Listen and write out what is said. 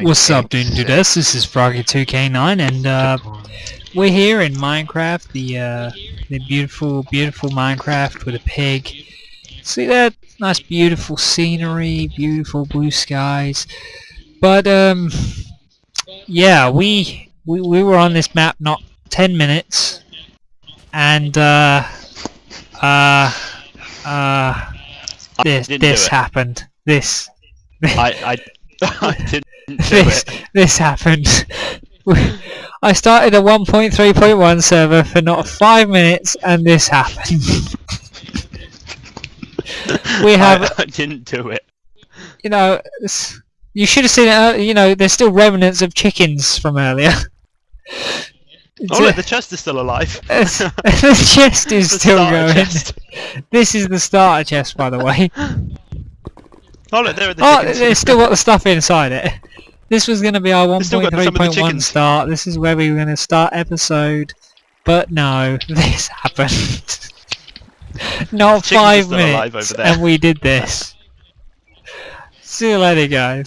What's up, dude? Dudes? This is Froggy2K9, and uh, we're here in Minecraft, the uh, the beautiful, beautiful Minecraft with a pig. See that nice, beautiful scenery, beautiful blue skies. But um, yeah, we we we were on this map not ten minutes, and uh, uh, uh, this this happened. This I, I, I didn't this it. this happened. I started a 1.3.1 server for not five minutes, and this happened. we have, I, I didn't do it. you know, you should have seen it. ear- You know, there's still remnants of chickens from earlier. Oh look, the chest is still alive. the chest is The still going. chest. This is the starter chest, by the way. Oh look, there are the Oh, chickens. it's still got the stuff inside it. This was going to be our It's still got some of the 1.3.1 start. This is where we were going to start episode. But no, this happened. Not five minutes, and we did this. See you later, guys.